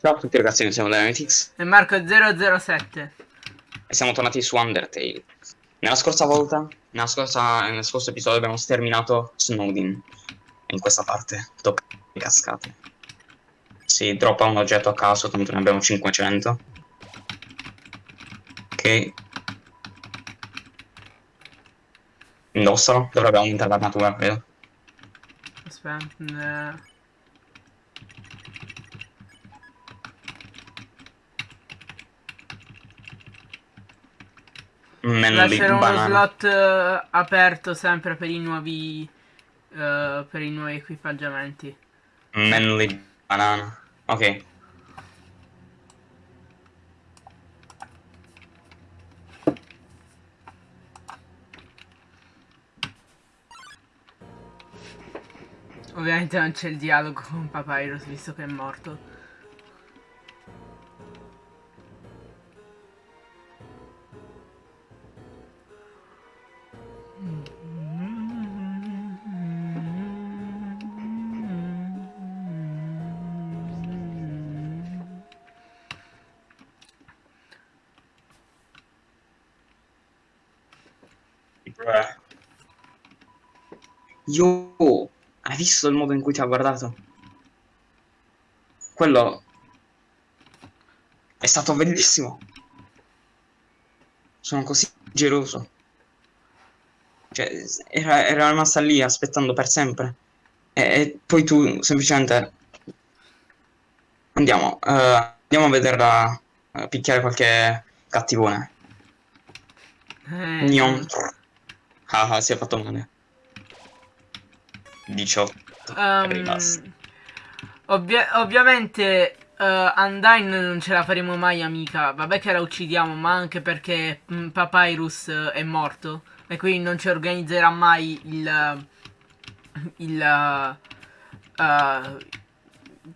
Ciao a tutti ragazzi, noi siamo Dynamitix E Marco007. e siamo tornati su Undertale. Nella scorsa volta, nella scorsa, nel scorso episodio abbiamo sterminato Snowdin. In questa parte, tocca le cascate. Si droppa un oggetto a caso, tanto ne abbiamo 500. Ok. Indossalo, dovrebbe aumentare l'armatura, credo. Aspetta. Manly Lascerò uno banana. slot eh, aperto sempre per i nuovi. eh, per i nuovi equipaggiamenti. Manly banana. Ok. Ovviamente non c'è il dialogo con Papyrus visto che è morto. Yo, hai visto il modo in cui ti ha guardato? Quello è stato bellissimo. Sono così geloso. Cioè, era, era rimasta lì aspettando per sempre. E, e poi tu semplicemente... Andiamo, eh, andiamo a vederla eh, picchiare qualche cattivone. Eh, Gnon. Ah, ah, si è fatto male. 18. Ehm, Rimasta. ovvia- ovviamente eh, Undyne non ce la faremo mai amica. Vabbè che la uccidiamo, ma anche perché mm, Papyrus eh, è morto. E quindi non ci organizzerà mai il. il. eh,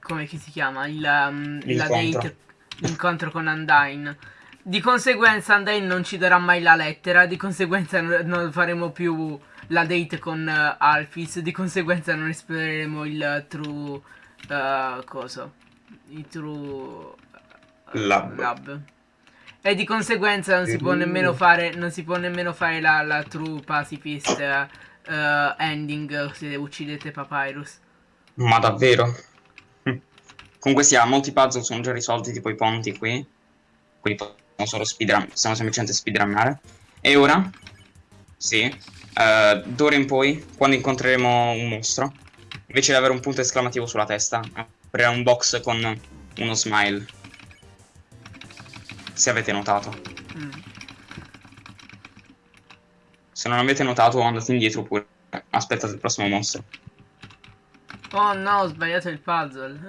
come si chiama? Il, um, la L'incontro. date. L'incontro con Undyne. Di conseguenza Undyne non ci darà mai la lettera. Di conseguenza non faremo più la date con eh, Alphys. Di conseguenza non esploreremo il true. eh, coso? Il true. eh, Lab. lab. E di conseguenza non si può nemmeno fare. Non si può nemmeno fare la, la true pacifist eh, ending se uccidete Papyrus. Ma davvero? Hm. Comunque sia, molti puzzle sono già risolti, tipo i ponti qui. Qui possiamo solo speedrun, possiamo semplicemente speedrunnare. E ora? Sì. Eh, d'ora in poi, quando incontreremo un mostro, invece di avere un punto esclamativo sulla testa, aprirà un box con uno smile. Se avete notato. Mm. Se non avete notato, andate indietro pure. Aspettate il prossimo mostro. Oh no, ho sbagliato il puzzle.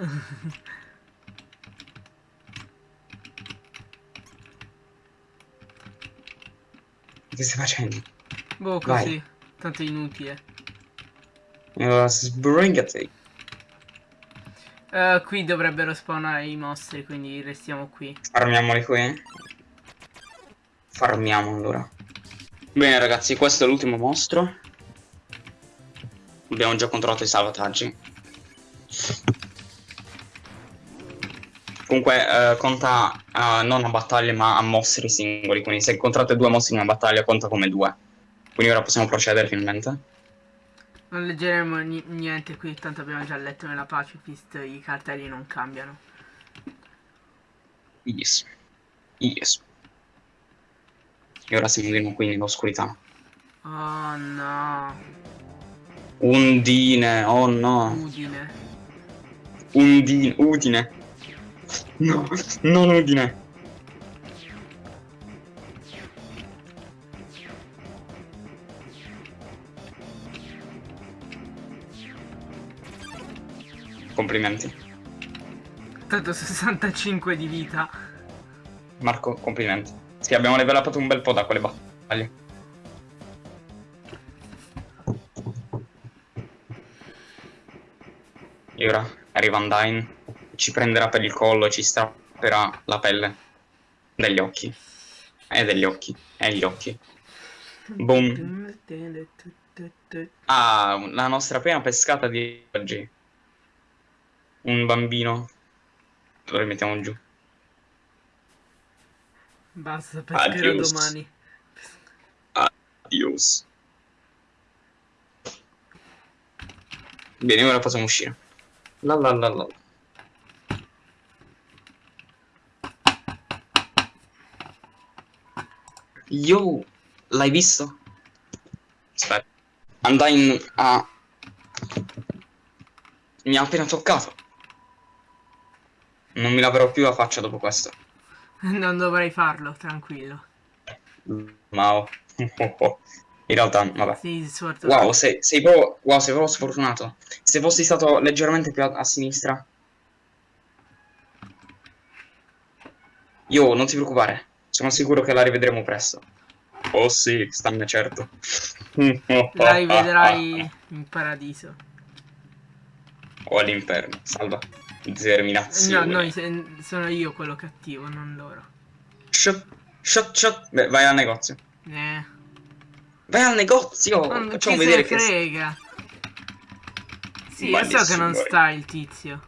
Che stai facendo? Boh, Vai. così. Tanto è inutile. Uh, sbringati. Eh, qui dovrebbero spawnare i mostri, quindi restiamo qui. Farmiamoli qui. Farmiamo allora. Bene ragazzi, questo è l'ultimo mostro. Abbiamo già controllato i salvataggi. Comunque eh, conta eh, non a battaglie ma a mostri singoli. Quindi se incontrate due mostri in una battaglia conta come due. Quindi ora possiamo procedere finalmente. Non leggeremo ni- niente qui, tanto abbiamo già letto nella pacifist, i cartelli non cambiano. Yes. Yes. E ora siamo qui nell'oscurità. Oh no, Undine, oh no. Udine. Undine, Udine. No, non Udine. Complimenti. Tanto 65 di vita. Marco, complimenti. Sì, abbiamo levelato un bel po' da quelle battaglie. E ora arriva Undyne, ci prenderà per il collo e ci strapperà la pelle degli occhi. E degli occhi, e gli occhi. Boom. Ah, la nostra prima pescata di oggi. Un bambino Lo rimettiamo giù. Basta, pescherò Adios. domani. Adios. Bene, ora possiamo uscire. La la la la. Yo, l'hai visto? Aspetta. Andai a... Mi ha appena toccato. Non mi laverò più la faccia dopo questo. Non dovrei farlo, tranquillo. Mao. In realtà, vabbè. Sì. Wow, sei, sei proprio, wow, sei proprio sfortunato. Se fossi stato leggermente più a, a sinistra. Io, non ti preoccupare. Sono sicuro che la rivedremo presto. Oh sì, stanne certo. La rivedrai in paradiso. O all'inferno. Salva. Determinazione. No, noi sono io quello cattivo, non loro. Shut, shut, shut. Beh, vai al negozio. Eh. Vai al negozio. Non Facciamo vedere ne che... frega. Sì, io so che non eh. sta il tizio.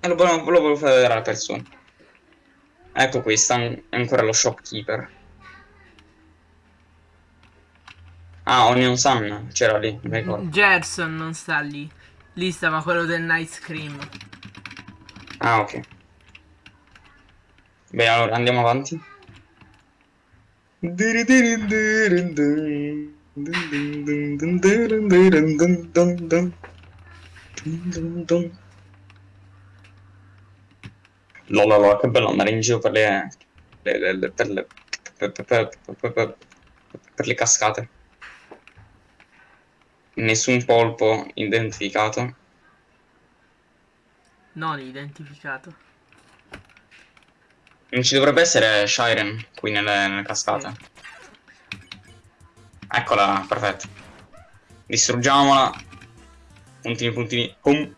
E lo volevo, lo volevo far vedere alla persona. Ecco qui, sta an- ancora lo shopkeeper. Ah, Onion Sun c'era lì, mi ricordo. Gerson non sta lì. Lì stava quello del Nice Cream. Ah, ok. Bene, allora andiamo avanti. No, no, che bello andare in giro per le, le- le- le- per, le, per- per- per- per le cascate. Nessun polpo identificato. Non identificato. Non ci dovrebbe essere Shiren qui nelle, nelle cascate. Eccola, perfetto. Distruggiamola. Puntini, puntini. Pum.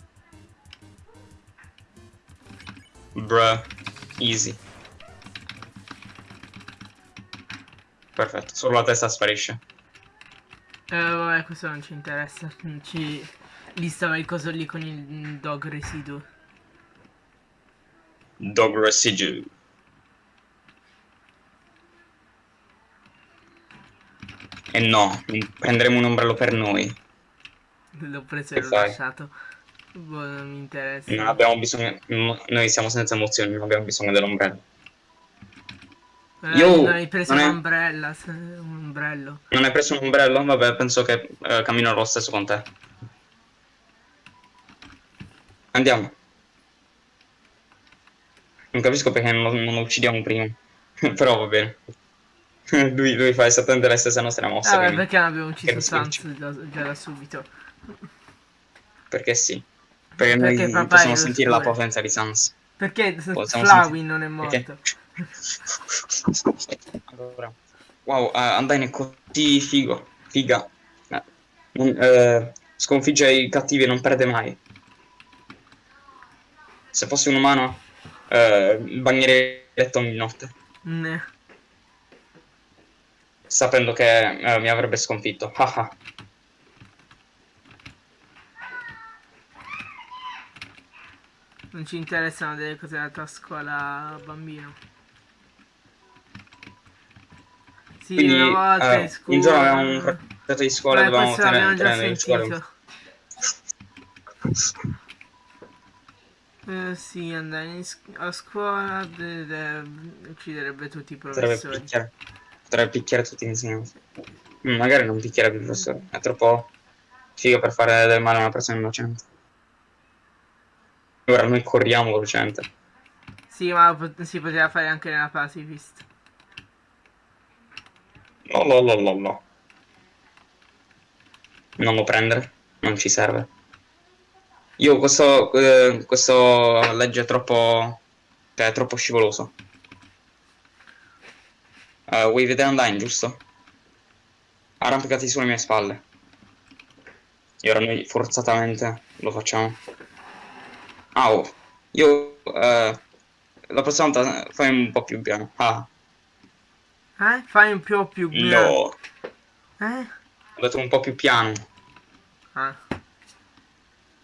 Bruh. Easy. Perfetto, solo la testa sparisce. Eh, vabbè, questo non ci interessa. Ci... Lì stava il coso lì con il dog residuo. Dog residue. E no, prenderemo un ombrello per noi. L'ho preso e l'ho lasciato. Boh, non mi interessa. Non abbiamo bisogno. no- Noi siamo senza emozioni, non abbiamo bisogno dell'ombrello. Eh, Io- non hai preso è- un'ombrella, un ombrello. Non hai preso un ombrello? Vabbè, penso che eh, camminerò lo stesso con te. Andiamo. Non capisco perché non, non lo uccidiamo prima. Però va bene. lui, lui fa esattamente le stesse nostre mosse. Vabbè, quindi- perché non abbiamo ucciso Sans già, da subito? Perché sì. Perché, Perché noi possiamo sentire la potenza di Sans. Perché Flawin non è morto? Perché? Allora. Wow, uh, Undyne è così figo. Figa. Eh, non- eh, sconfigge i cattivi e non perde mai. Se fossi un umano, eh, bagnerei il letto ogni notte. Ne. Sapendo che eh, mi avrebbe sconfitto. Non ci interessano delle cose della tua scuola, bambino. Sì, Quindi una volta eh, in scuola. un giorno avevamo un progetto di scuola Beh, dovevamo tenere, già tenere in scuola. Eh, sì, andare a scuola de- de- ucciderebbe tutti i Potrebbe professori. picchiare, potrebbe picchiare tutti gli insegnanti. Mm, magari non picchiare più il professore, è troppo figo per fare del male a una persona innocente. Ora noi corriamo velocemente. Sì, ma pot- si poteva fare anche nella pacifist. No, no, no, no, no. Non lo prendere, non ci serve. Io questo, eh, questo legge è troppo, cioè, è troppo scivoloso. Eh, vuoi vedere Undyne, giusto? Arrampicati sulle mie spalle. E ora noi forzatamente lo facciamo. Ah, oh. Io, eh, la prossima volta fai un po' più piano. Ah, Eh? Fai un più più no. Eh? Ho detto un po' più piano. Ah.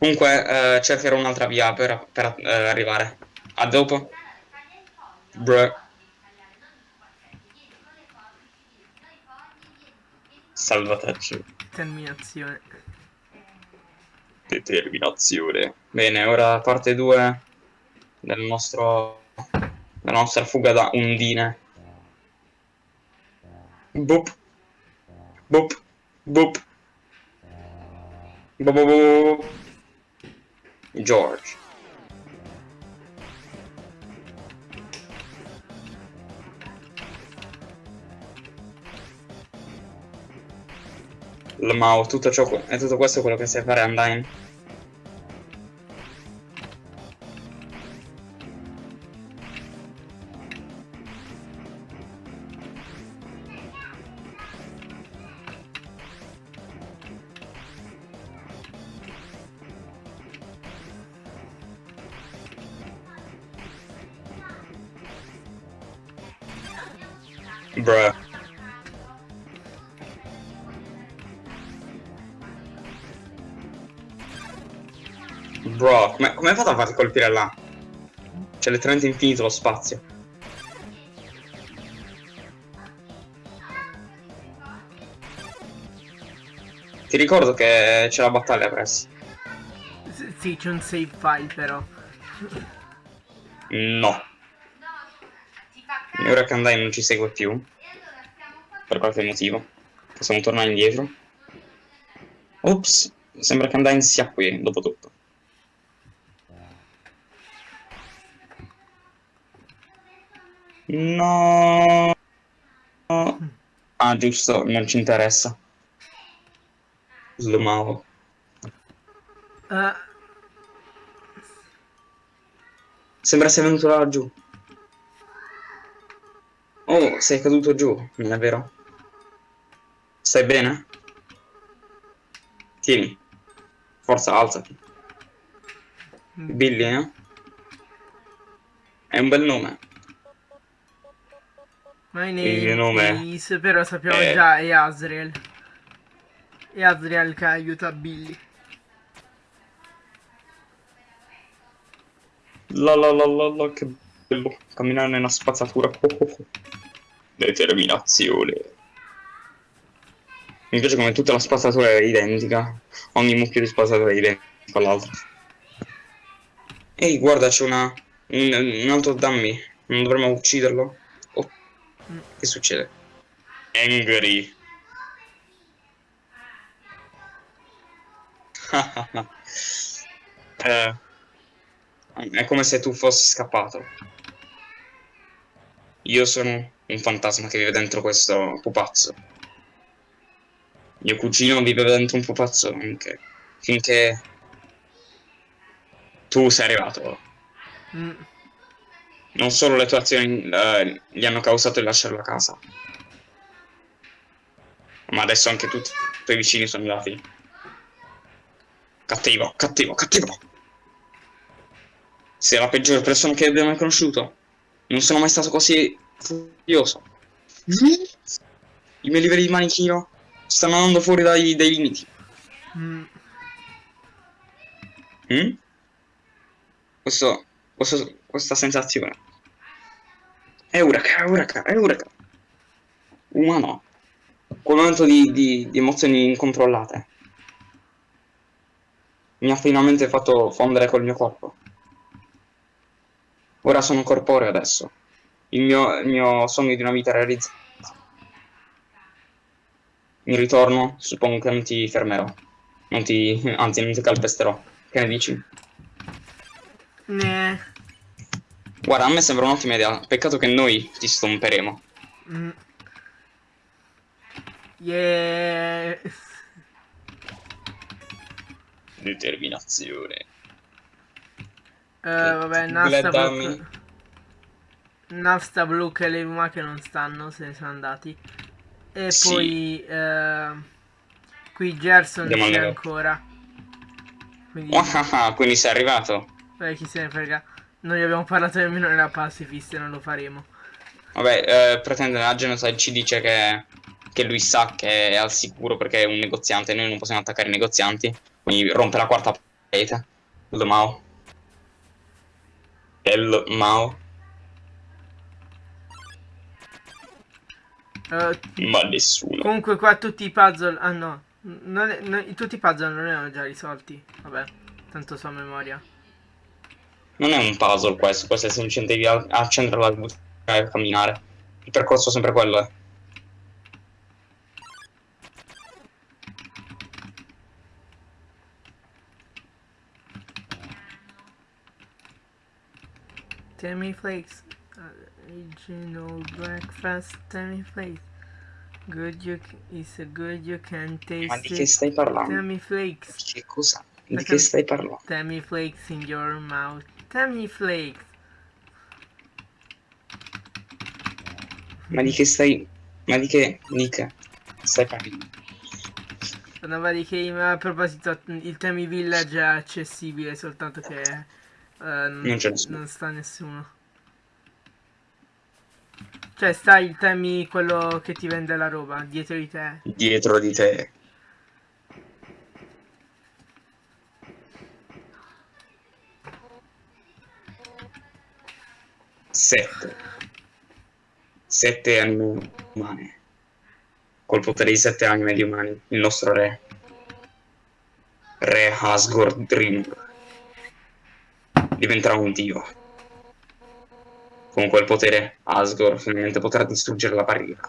Comunque, eh, cercherò un'altra via per, per, eh, arrivare. A dopo. Bruh. Salvataggio. Terminazione. Determinazione. Bene, ora parte 2 del nostro della nostra fuga da Undine. Boop. Boop. Boop. Boop. boop, boop. George. Mao, tutto ciò, è tutto questo quello che sai fare Undyne? A colpire là? C'è letteralmente infinito lo spazio. Ti ricordo che c'è la battaglia presso. S- sì, c'è un save file però. No. E ora che Andai non ci segue più. Per qualche motivo. Possiamo tornare indietro. Ops. Sembra che Undyne sia qui, dopo tutto. No. Ah, giusto, non ci interessa. Slumavo. Eh, Sembra sia venuto laggiù. Oh, sei caduto giù, non è vero? Stai bene? Tieni. Forza, alzati. Billy, eh? È un bel nome. My Il mio name nome is, però sappiamo è- già è Asriel. È Asriel che aiuta Billy. La la la la la, che bello. Camminare nella spazzatura. Oh, oh, oh. Determinazione. Mi piace come tutta la spazzatura è identica. Ogni mucchio di spazzatura è identico all'altro. Ehi, guarda, c'è una... Un, un altro dummy. Non dovremmo ucciderlo? Oh. Che succede? Angry. eh, è come se tu fossi scappato. Io sono un fantasma che vive dentro questo pupazzo. Mio cugino viveva dentro un pupazzo anche. Finché tu sei arrivato. Mm, Non solo le tue azioni eh, gli hanno causato di lasciare la casa. Ma adesso anche tutti i tuoi vicini sono andati. Cattivo, cattivo, cattivo. Sei la peggiore persona che abbia mai conosciuto. Non sono mai stato così furioso. I miei livelli di manichino stanno andando fuori dai, dai limiti. mm. Mm? Questo, questo- questa sensazione. Eureka, eureka, eureka. Umano. Quel momento di, di- di emozioni incontrollate. Mi ha finalmente fatto fondere col mio corpo. Ora sono corporeo adesso. Il mio, il mio sogno di una vita realizzato. In ritorno, suppongo che non ti fermerò. Non ti, anzi, non ti calpesterò. Che ne dici? Ne. Guarda, a me sembra un'ottima idea. Peccato che noi ti stomperemo. Mm. Yeah. Determinazione. Eh, vabbè, Glad Nasta. Blue. Nasta Blue e le Umake non stanno, se ne sono andati. E Sì. poi eh, qui Gerson Andiamo c'è ancora. Quindi, Ah, ah, ah, quindi sei arrivato. vabbè, chi se ne frega. Non gli abbiamo parlato nemmeno della pacifist e non lo faremo. Vabbè, eh, pretende la genocide ci dice che, che lui sa che è al sicuro perché è un negoziante e noi non possiamo attaccare i negozianti. Quindi rompe la quarta parete. Lo Mao. El Mao. Uh, Ma nessuno. comunque qua tutti i puzzle... Ah no. Non non- tutti i puzzle non erano già risolti. Vabbè, tanto so a memoria. Non è un puzzle questo, questo è semplicemente devi accendere la luce e camminare. Il percorso è sempre quello, eh. Tammy Flakes. Uh, original breakfast Tammy Flakes. Good you is a good you can taste Ma di che stai parlando? Tammy Flakes. Che cosa? Di che stai parlando? Tammy Flakes in your mouth. Tammy Flakes. Ma di che stai... Ma di che... Che stai parlando? Parlava di che a proposito il Tammy Village è accessibile soltanto che eh, non, c'è nessuno. non sta nessuno. Cioè sta il Tammy quello che ti vende la roba dietro di te. Dietro di te. Sette. Sette anime umane. Col potere di sette anime di umani. Il nostro re. Re Asgore Dream. Diventerà un dio. Con quel potere Asgore finalmente potrà distruggere la barriera.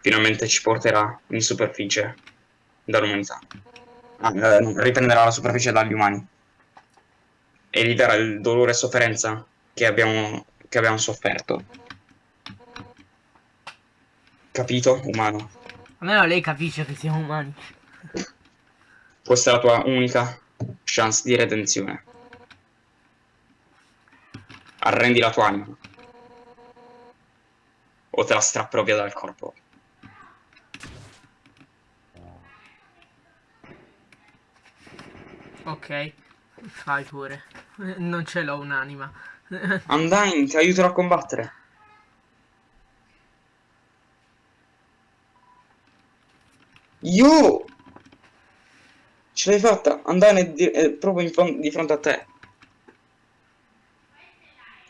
Finalmente ci porterà in superficie dall'umanità. Ah, eh, riprenderà la superficie dagli umani. E gli darà il dolore e sofferenza che abbiamo, che abbiamo sofferto. Capito, umano? Almeno lei capisce che siamo umani. Questa è la tua unica chance di redenzione. Arrendi la tua anima. O te la strapperò via dal corpo. Ok, fai pure. Non ce l'ho un'anima. Undyne, ti aiuterò a combattere. Io! Ce l'hai fatta! È, di- è proprio in fron- di fronte a te.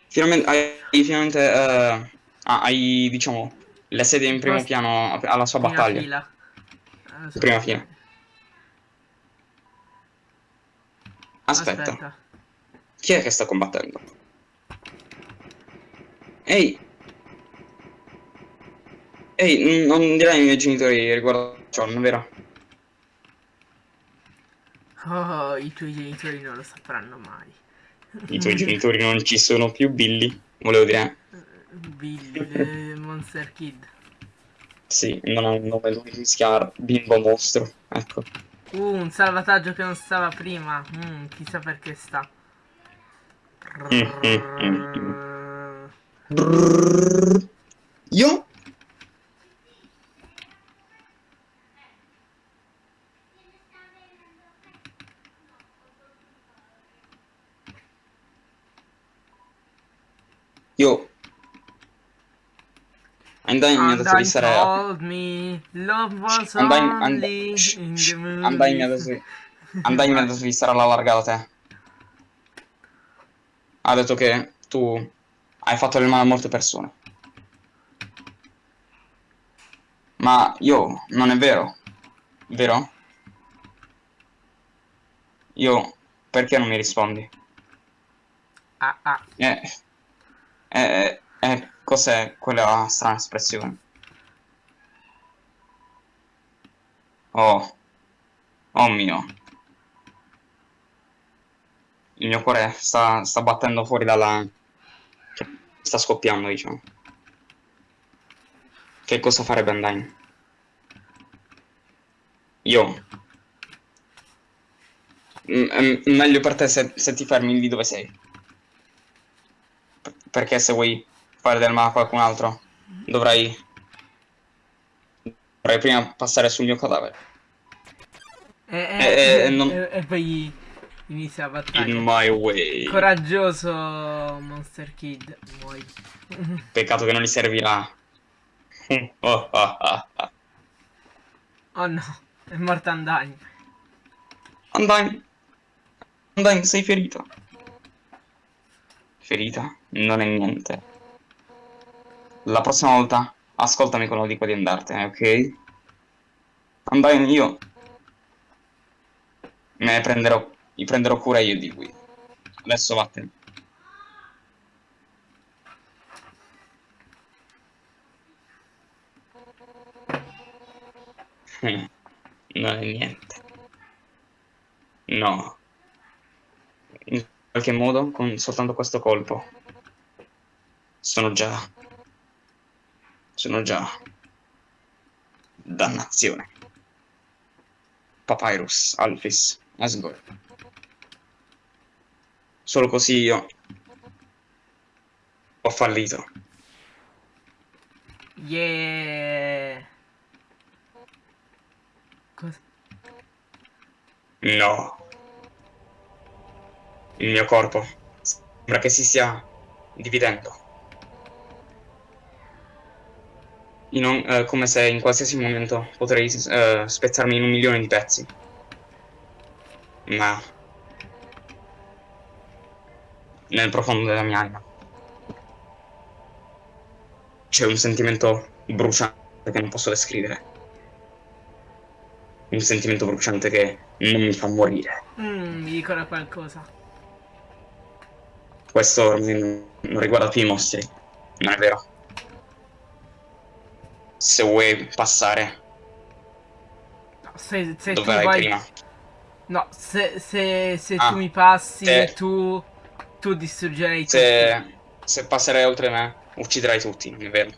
Finalmente hai, finalmente, eh, ah, hai, diciamo, le sedie in primo piano alla sua Prima battaglia. fila. Eh, so- Prima fila. Aspetta. Chi è che sta combattendo? Ehi! Ehi, non dirai ai miei genitori riguardo John, vero? Oh, i tuoi genitori non lo sapranno mai. I tuoi genitori non ci sono più, Billy. Volevo dire, Billy, Monster Kid. sì, non ha un nome, lui si chiama Bimbo Mostro. Ecco. Uh, un salvataggio che non stava prima. Mm, chissà perché sta. Brrrr. Io? Io. Undyne mi ha detto di stare Undyne, only Undyne, shh, shh, movies. Undyne mi ha detto di... Undyne mi ha detto di stare alla larga da te. Ha detto che tu hai fatto del male a molte persone. Ma io, non è vero. Vero? Io, perché non mi rispondi? Ah, ah. Eh, eh, eh, cos'è quella strana espressione? Oh, oh mio. Il mio cuore sta, sta battendo fuori dalla... sta scoppiando, diciamo. Che cosa farebbe Undyne? Io. Mm, mm, meglio per te se, se ti fermi lì dove sei. P- perché se vuoi fare del male a qualcun altro, dovrai... Dovrai prima passare sul mio cadavere. E, e- Eh, eh, non- e- e poi inizia la battaglia. In my way. Coraggioso Monster Kid. Muori. Peccato che non gli servirà. Oh, no, è morta Undyne. Undyne. Undyne, sei ferito. ferita non è niente. La prossima volta ascoltami quando dico di andartene, ok? Andai io. Me ne prenderò, mi prenderò cura io di qui. Adesso vattene. Non è niente. No. In qualche modo, con soltanto questo colpo, sono già... Sono già... Dannazione. Papyrus, Alphys, Asgore. Solo così io ho fallito. Yeah. Cosa? No. Il mio corpo sembra che si stia dividendo. In un- eh, come se in qualsiasi momento potrei eh, spezzarmi in un milione di pezzi. Ma nel profondo della mia anima c'è un sentimento bruciante che non posso descrivere. Un sentimento bruciante che non mi fa morire. Mm, mi dicono qualcosa. Questo non riguarda più i mostri, non è vero. Se vuoi passare se, se tu vai... prima, No, se, se, se Ah, tu mi passi, se- tu... Tu distruggerai se, se passerai oltre me, ucciderai tutti, è vero?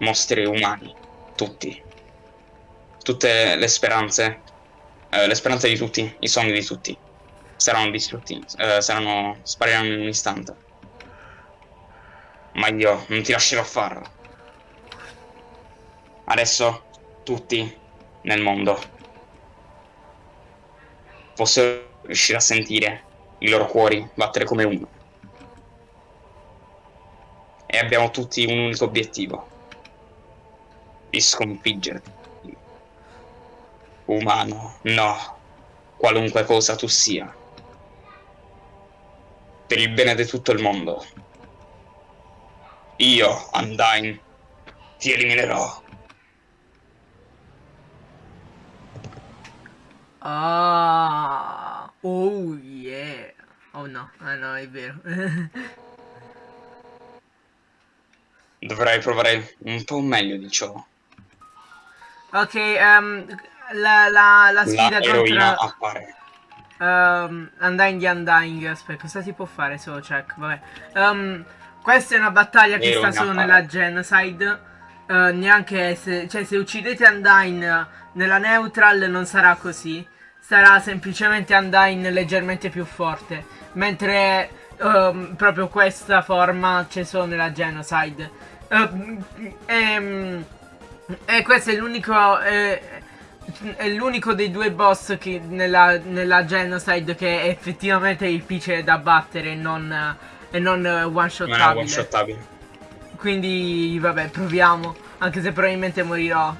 Mostri umani, tutti. Tutte le speranze, eh, le speranze di tutti, i sogni di tutti, saranno distrutti, eh, saranno, spariranno in un istante. Ma io non ti lascerò farlo. Adesso tutti nel mondo possono riuscire a sentire i loro cuori battere come uno. E abbiamo tutti un unico obiettivo. Di sconfiggerti. Umano, no. Qualunque cosa tu sia. Per il bene di tutto il mondo. Io, Undyne, ti eliminerò. Ah, oh yeah. Oh no, ah no, è vero. Dovrai provare un po' meglio di ciò. ok, ehm, la, la, la sfida La contro appare. ehm, Undying Undying. Aspetta, cosa si può fare? Solo check, vabbè. Ehm, questa è una battaglia che sta solo appare. nella Genocide. Eh, neanche se, cioè, se uccidete Undyne nella Neutral non sarà così. Sarà semplicemente Undyne leggermente più forte. Mentre ehm, proprio questa forma c'è solo nella Genocide. Ehm, ehm, e questo è l'unico. eh, è l'unico dei due boss che nella, nella Genocide che è effettivamente difficile da battere e non, e non one Non è one. Quindi vabbè, proviamo. Anche se probabilmente morirò.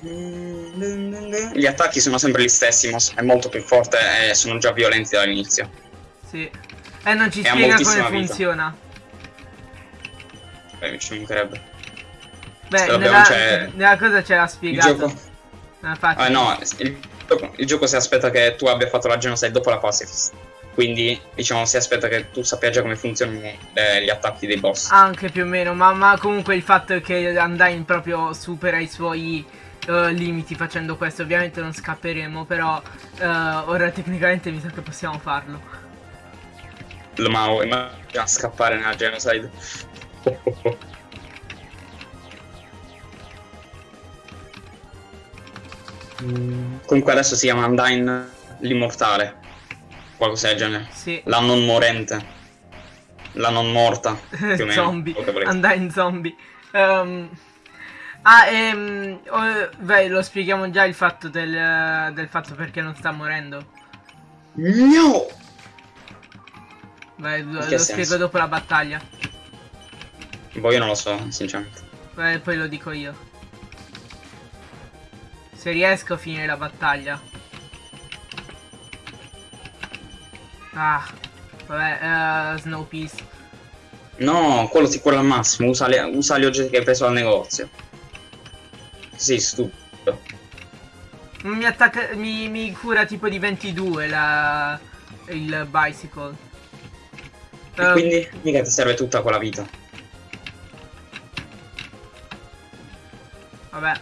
Gli attacchi sono sempre gli stessi, ma è molto più forte e sono già violenti dall'inizio. Sì. E non ci E spiega come vita. funziona. Beh, ci mancherebbe. Beh, Vabbè, nella, nella cosa c'era Il spiegato. gioco. Infatti, Ah, no, il gioco, il gioco si aspetta che tu abbia fatto la genocide dopo la pacifist. Quindi, diciamo, si aspetta che tu sappia già come funzionano eh, gli attacchi dei boss. Anche più o meno, ma, ma comunque il fatto è che Undyne proprio supera i suoi eh, limiti facendo questo. Ovviamente non scapperemo, però eh, ora tecnicamente mi sa che possiamo farlo. Ma immagina scappare nella genocide. Mm, Comunque adesso si chiama Undyne l'immortale. Qualcosa del genere. Sì. La non morente. La non morta. Zombie. Undyne zombie. Ehm, ah, ehm, oh, beh, lo spieghiamo già il fatto del, del fatto perché non sta morendo. No! Beh, lo, lo spiego dopo la battaglia. Boh, io non lo so, sinceramente. Beh, poi lo dico io. Se riesco a finire la battaglia. Ah, vabbè, uh, Snow Peace. No, quello ti cura al massimo, usa, le, usa gli oggetti che hai preso al negozio. Sì, stupido. Mi attacca. Mi, mi cura tipo di 22 la. il bicycle. E Uh, quindi mica ti serve tutta quella vita. Vabbè.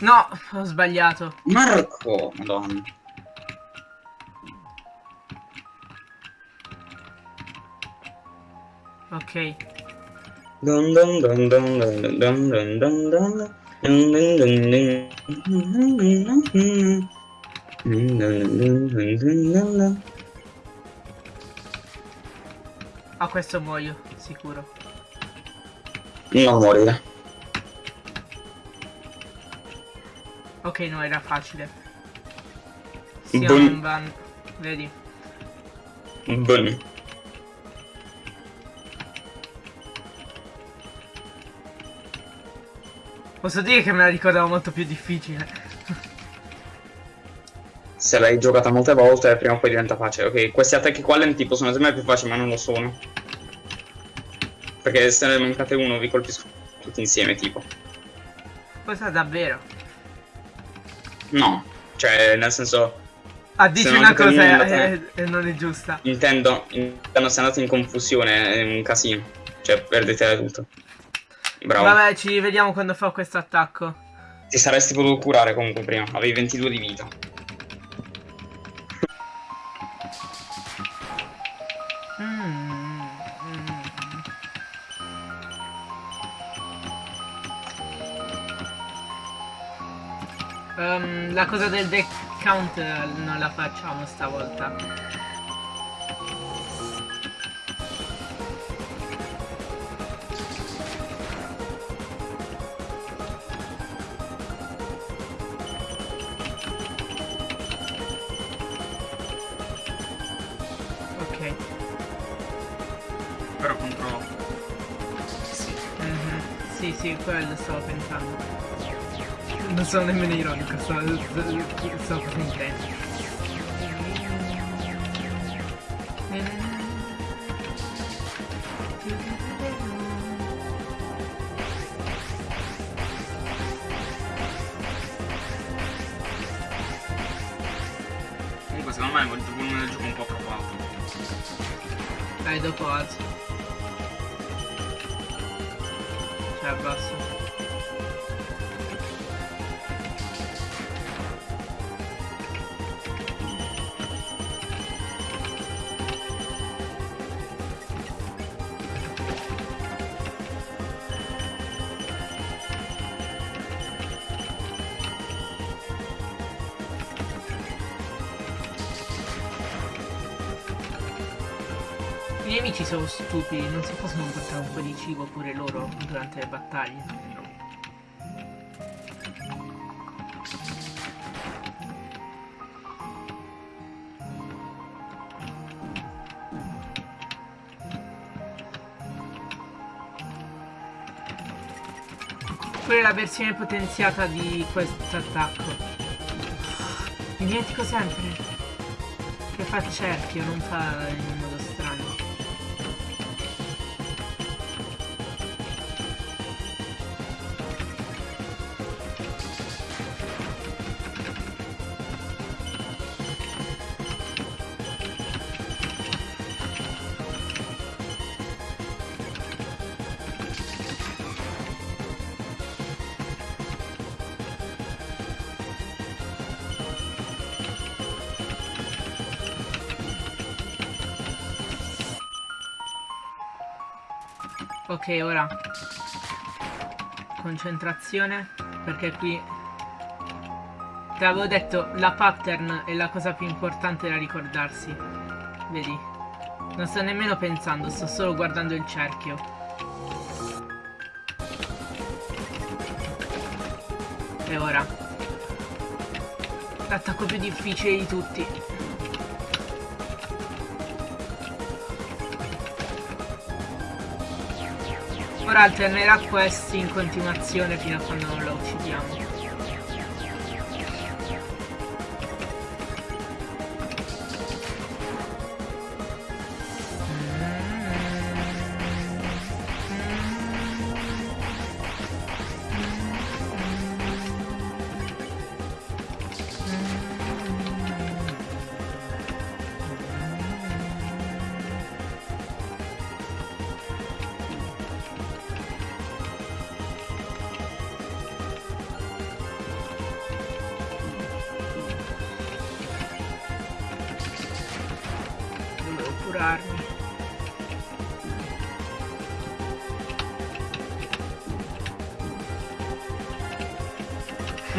No, ho sbagliato. Marco! Madonna. Ok. Dun dun dun dun dun dun dun dun dun. A questo muoio, sicuro. Non morire. Ok, no, era facile. Siamo Bun. in van. Vedi. Bun. Posso dire che me la ricordavo molto più difficile. Se l'hai giocata molte volte, prima o poi diventa facile. Ok, questi attacchi qua lenti possono sembrare più facili, ma non lo sono. Perché se ne mancate uno, vi colpisco tutti insieme, tipo. Cosa davvero? No, cioè, nel senso, Ah, dici una cosa e, e non è giusta. intendo, intendo se andate in confusione è un casino. Cioè, perdete tutto. Bravo. Vabbè, ci vediamo quando fa questo attacco. Ti saresti potuto curare comunque prima, avevi 22 di vita. Mm. Ehm, la cosa del deck count eh, non la facciamo stavolta. Non sono nemmeno ironico, stavo, stavo facendo intento. Comunque secondo me volume del gioco è un po' troppo alto. Dai, dopo alzo. Stupidi, non si possono portare un po' di cibo pure loro durante le battaglie. Quella è la versione potenziata di questo attacco. Mi dimentico sempre che fa il cerchio, non fa in Ok, ora concentrazione perché qui te l'avevo detto la pattern è la cosa più importante da ricordarsi. Vedi? Non sto nemmeno pensando, sto solo guardando il cerchio. E ora l'attacco più difficile di tutti. Ora alternerà questi in continuazione fino a quando non lo uccidiamo.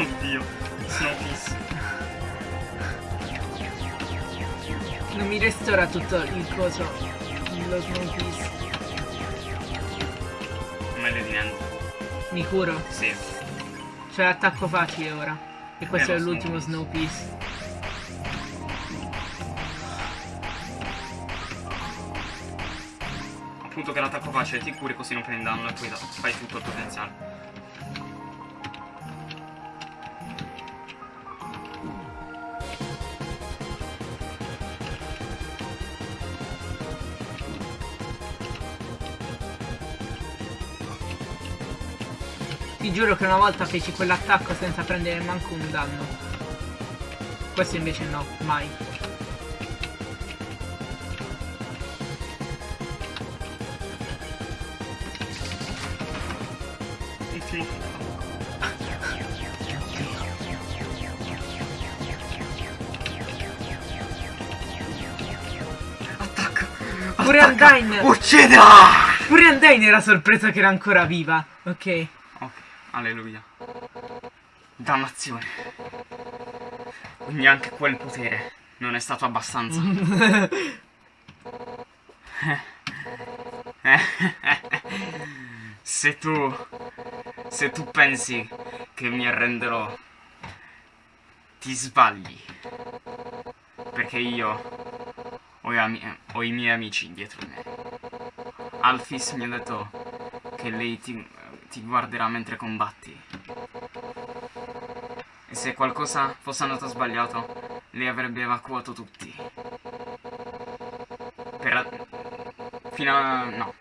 Oddio, sono fisso. Non mi restaura tutto il coso. Lo Piece. Meglio di niente. Mi curo. Sì. C'è l'attacco facile ora. E questo Eh, è l'ultimo Snow Piece. Appunto che l'attacco facile ti curi così non prendi danno e poi fai tutto il potenziale. Giuro che una volta feci quell'attacco senza prendere manco un danno. Questo invece no, mai. Attacco! Pure Undyne! Uccidila! Pure Undyne era sorpresa che era ancora viva. Ok. Alleluia. Dannazione. Quindi anche quel potere non è stato abbastanza. se tu... Se tu pensi che mi arrenderò, ti sbagli. Perché io ho, ho i miei amici dietro di me. Alphys mi ha detto che lei ti, ti guarderà mentre combatti. E se qualcosa fosse andato sbagliato, lei avrebbe evacuato tutti. Per... Fino a... no.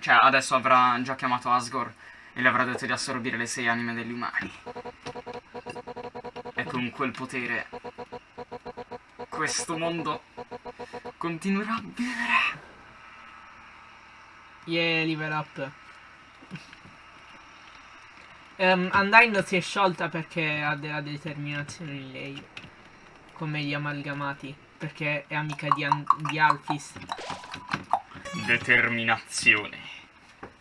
Cioè, adesso avrà già chiamato Asgore e le avrà detto di assorbire le sei anime degli umani. E con quel potere... Questo mondo continuerà a vivere. Yeah, level up. Um, Undyne si è sciolta perché ha della determinazione in lei. Come gli amalgamati. Perché è amica di, An- di Alphys. Determinazione.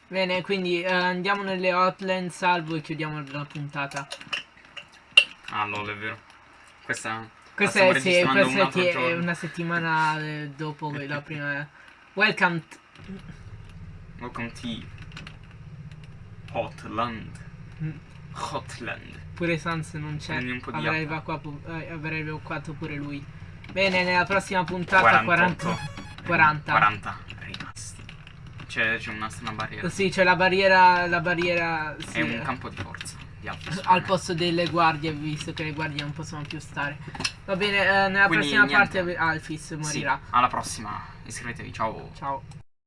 Bene, quindi eh, andiamo nelle hotline, salvo e chiudiamo la puntata. Ah, lol, è vero. Questa... Questa è, sì, questa un è una settimana eh, dopo la prima. Welcome. Welcome to Hotland. Hotland. Pure Sans non c'è. Avrei evacuato, eh, avrei evacuato pure lui. Bene, nella prossima puntata 48. 40. 40. 40 rimasti. C'è, una strana barriera. Sì, c'è la barriera. La barriera. Sì, È un campo di forza. Di al posto delle guardie, visto che le guardie non possono più stare. Va bene, eh, nella Quindi prossima niente. parte Alphys morirà. alla prossima. Iscrivetevi. Ciao. Ciao.